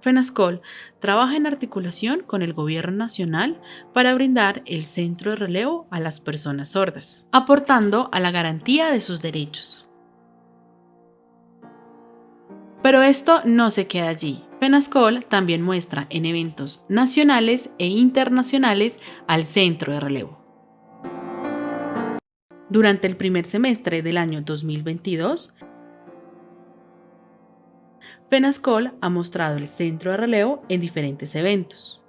FENASCOL trabaja en articulación con el Gobierno Nacional para brindar el centro de relevo a las personas sordas, aportando a la garantía de sus derechos. Pero esto no se queda allí. FENASCOL también muestra en eventos nacionales e internacionales al centro de relevo. Durante el primer semestre del año 2022, Penascol ha mostrado el centro de relevo en diferentes eventos.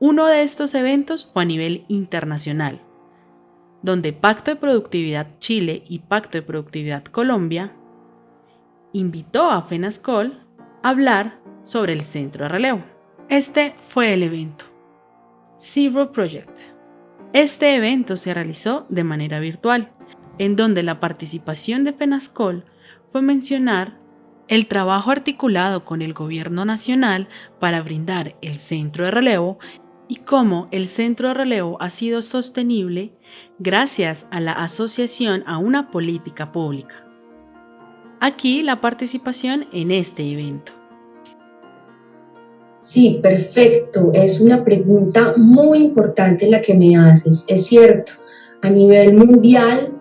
Uno de estos eventos fue a nivel internacional, donde Pacto de Productividad Chile y Pacto de Productividad Colombia invitó a FENASCOL a hablar sobre el centro de relevo. Este fue el evento. Zero Project. Este evento se realizó de manera virtual, en donde la participación de FENASCOL fue mencionar el trabajo articulado con el Gobierno Nacional para brindar el centro de relevo y cómo el centro de relevo ha sido sostenible gracias a la asociación a una política pública. Aquí la participación en este evento. Sí, perfecto. Es una pregunta muy importante la que me haces. Es cierto, a nivel mundial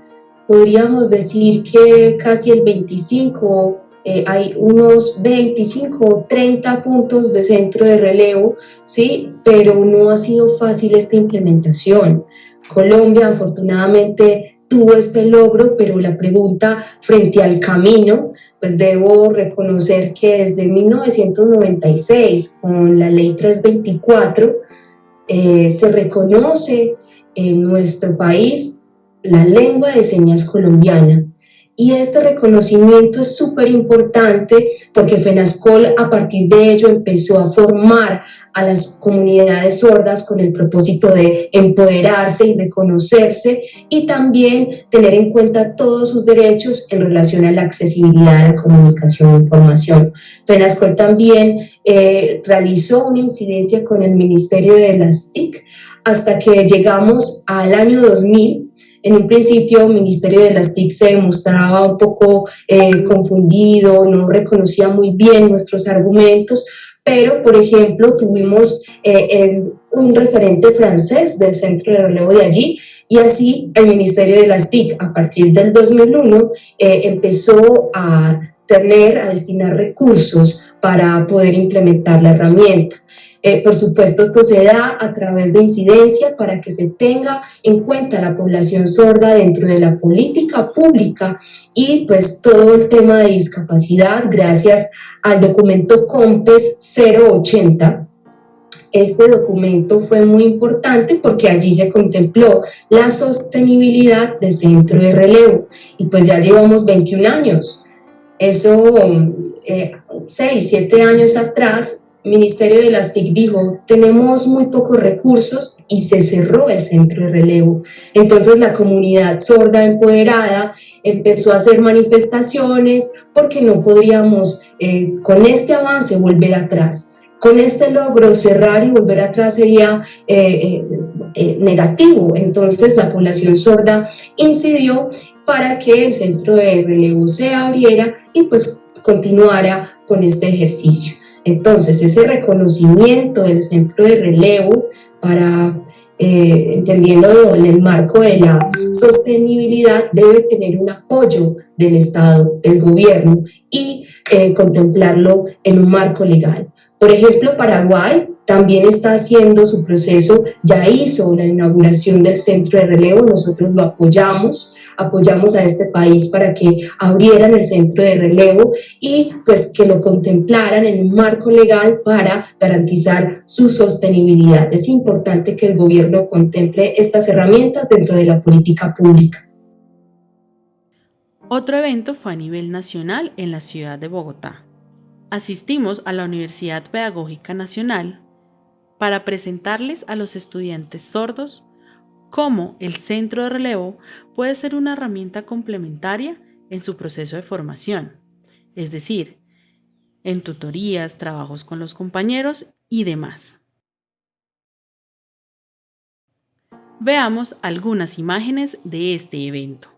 podríamos decir que casi el 25 eh, hay unos 25 o 30 puntos de centro de relevo, ¿sí? pero no ha sido fácil esta implementación. Colombia afortunadamente tuvo este logro, pero la pregunta frente al camino, pues debo reconocer que desde 1996, con la ley 324, eh, se reconoce en nuestro país la lengua de señas colombiana y este reconocimiento es súper importante porque FENASCOL a partir de ello empezó a formar a las comunidades sordas con el propósito de empoderarse y reconocerse y también tener en cuenta todos sus derechos en relación a la accesibilidad a la comunicación e información. FENASCOL también eh, realizó una incidencia con el Ministerio de las TIC hasta que llegamos al año 2000 en un principio el Ministerio de las TIC se mostraba un poco eh, confundido, no reconocía muy bien nuestros argumentos, pero por ejemplo tuvimos eh, un referente francés del centro de relevo de allí y así el Ministerio de las TIC a partir del 2001 eh, empezó a tener, a destinar recursos para poder implementar la herramienta. Eh, por supuesto, esto se da a través de incidencia para que se tenga en cuenta la población sorda dentro de la política pública y pues todo el tema de discapacidad gracias al documento COMPES 080 este documento fue muy importante porque allí se contempló la sostenibilidad del centro de relevo y pues ya llevamos 21 años. Eso, eh, 6, 7 años atrás, Ministerio de las TIC dijo, tenemos muy pocos recursos y se cerró el centro de relevo. Entonces la comunidad sorda empoderada empezó a hacer manifestaciones porque no podríamos eh, con este avance volver atrás. Con este logro cerrar y volver atrás sería eh, eh, negativo. Entonces la población sorda incidió para que el centro de relevo se abriera y pues continuara con este ejercicio. Entonces, ese reconocimiento del centro de relevo para, eh, entendiendo en el marco de la sostenibilidad, debe tener un apoyo del Estado, del gobierno y eh, contemplarlo en un marco legal. Por ejemplo, Paraguay también está haciendo su proceso, ya hizo la inauguración del centro de relevo, nosotros lo apoyamos, apoyamos a este país para que abrieran el centro de relevo y pues que lo contemplaran en un marco legal para garantizar su sostenibilidad. Es importante que el gobierno contemple estas herramientas dentro de la política pública. Otro evento fue a nivel nacional en la ciudad de Bogotá. Asistimos a la Universidad Pedagógica Nacional para presentarles a los estudiantes sordos cómo el centro de relevo puede ser una herramienta complementaria en su proceso de formación, es decir, en tutorías, trabajos con los compañeros y demás. Veamos algunas imágenes de este evento.